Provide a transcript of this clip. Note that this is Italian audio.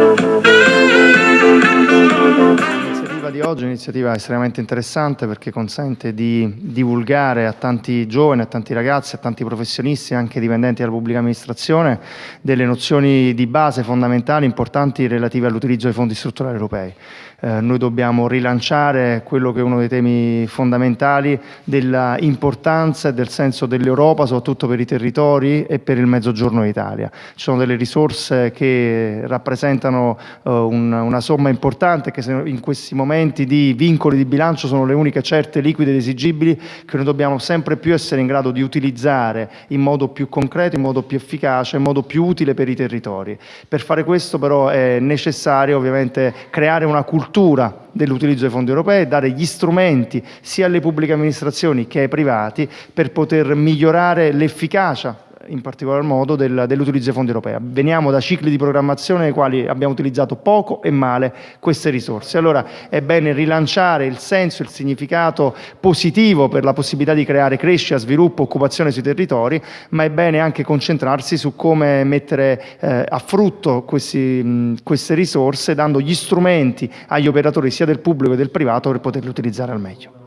Thank you. Di oggi è un'iniziativa estremamente interessante perché consente di divulgare a tanti giovani, a tanti ragazzi, a tanti professionisti, anche dipendenti della pubblica amministrazione, delle nozioni di base fondamentali, importanti relative all'utilizzo dei fondi strutturali europei. Eh, noi dobbiamo rilanciare quello che è uno dei temi fondamentali dell'importanza e del senso dell'Europa, soprattutto per i territori e per il mezzogiorno d'Italia. Ci sono delle risorse che rappresentano eh, un, una somma importante che in questi momenti di vincoli di bilancio sono le uniche certe, liquide ed esigibili che noi dobbiamo sempre più essere in grado di utilizzare in modo più concreto, in modo più efficace, in modo più utile per i territori. Per fare questo però è necessario ovviamente creare una cultura dell'utilizzo dei fondi europei, dare gli strumenti sia alle pubbliche amministrazioni che ai privati per poter migliorare l'efficacia in particolar modo del, dell'utilizzo dei fondi europei. Veniamo da cicli di programmazione nei quali abbiamo utilizzato poco e male queste risorse. Allora è bene rilanciare il senso, il significato positivo per la possibilità di creare crescita, sviluppo, occupazione sui territori, ma è bene anche concentrarsi su come mettere eh, a frutto questi, mh, queste risorse dando gli strumenti agli operatori sia del pubblico che del privato per poterle utilizzare al meglio.